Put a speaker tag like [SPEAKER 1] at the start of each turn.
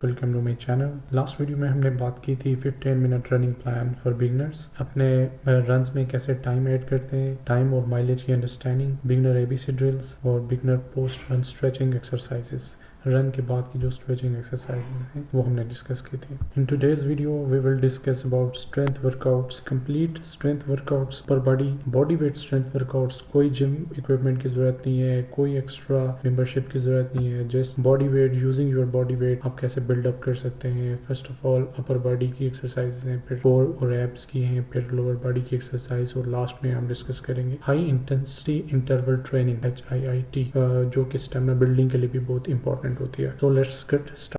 [SPEAKER 1] Welcome to my channel last video में हमने बात की थी 15 minute running plan for beginners अपने रन में कैसे टाइम ऐड करते हैं टाइम और माइलेज की अंडरस्टैंडिंग बिगनर एबीसी ड्रिल्स और beginner post run stretching exercises run के बाद की जो स्ट्रेचिंग एक्सरसाइजेस हैं, वो हमने डिस्कस की थी। In today's video we will discuss about strength workouts complete strength workouts पर body body weight strength workouts कोई जिम इक्विपमेंट की ज़रूरत नहीं है, कोई एक्स्ट्रा मेंबरशिप की ज़रूरत नहीं है। Just body weight using your body weight आप कैसे बिल्डअप कर सकते हैं। First of all upper body की एक्सरसाइज हैं, फिर कोर और एब्स की हैं, फिर लोअर बॉडी की एक्सरसाइज और लास्ट में हम डिस्कस करेंगे high intensity interval training H I I T जो कि स्टेमिना बिल्डिंग के लिए भी बहुत इंपॉर्टेंट होती है। तो let's get start